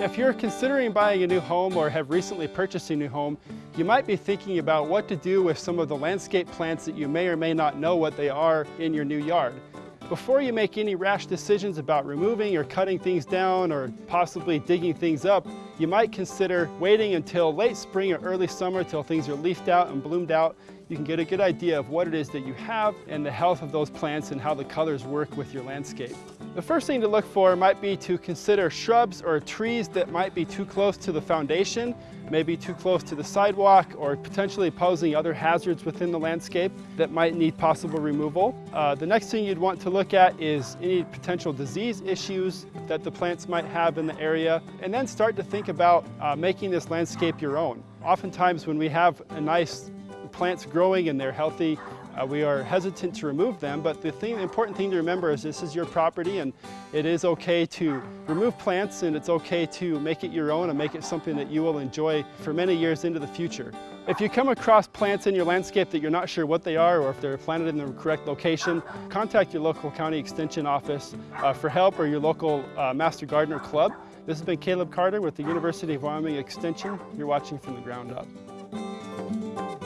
If you're considering buying a new home or have recently purchased a new home, you might be thinking about what to do with some of the landscape plants that you may or may not know what they are in your new yard. Before you make any rash decisions about removing or cutting things down or possibly digging things up, you might consider waiting until late spring or early summer till things are leafed out and bloomed out. You can get a good idea of what it is that you have and the health of those plants and how the colors work with your landscape. The first thing to look for might be to consider shrubs or trees that might be too close to the foundation, maybe too close to the sidewalk, or potentially posing other hazards within the landscape that might need possible removal. Uh, the next thing you'd want to look at is any potential disease issues that the plants might have in the area, and then start to think about uh, making this landscape your own. Oftentimes when we have a nice plants growing and they're healthy, uh, we are hesitant to remove them, but the, thing, important thing to remember is this is your property and it is okay to remove plants and it's okay to make it your own and make it something that you will enjoy for many years into the future. If you come across plants in your landscape that you're not sure what they are or if they're planted in the correct location, contact your local county extension office uh, for help or your local uh, Master Gardener Club. This has been Caleb Carter with the University of Wyoming Extension. You're watching from the ground up.